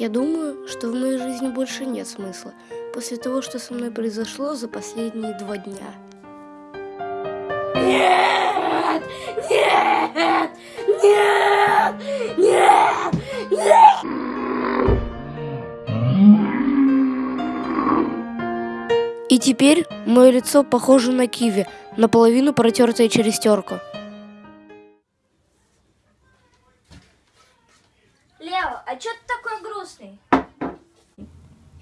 Я думаю, что в моей жизни больше нет смысла после того, что со мной произошло за последние два дня. Нет! Нет! Нет! Нет! Нет! И теперь мое лицо похоже на киви, наполовину протертое через терку. Лео, а чё ты такой грустный?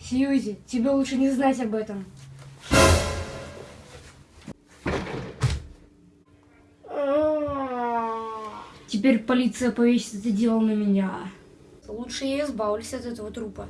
Сьюзи, тебе лучше не знать об этом. Теперь полиция повесит это дело на меня. Лучше я избавлюсь от этого трупа.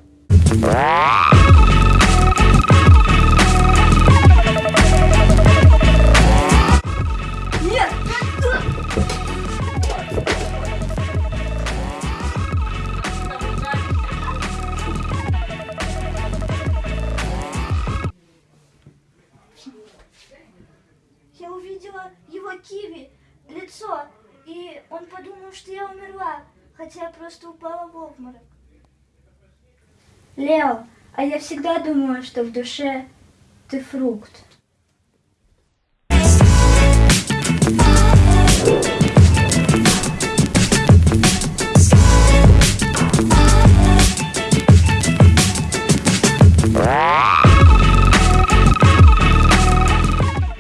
Увидела его киви, лицо, и он подумал, что я умерла, хотя я просто упала в обморок. Лео, а я всегда думала, что в душе ты фрукт.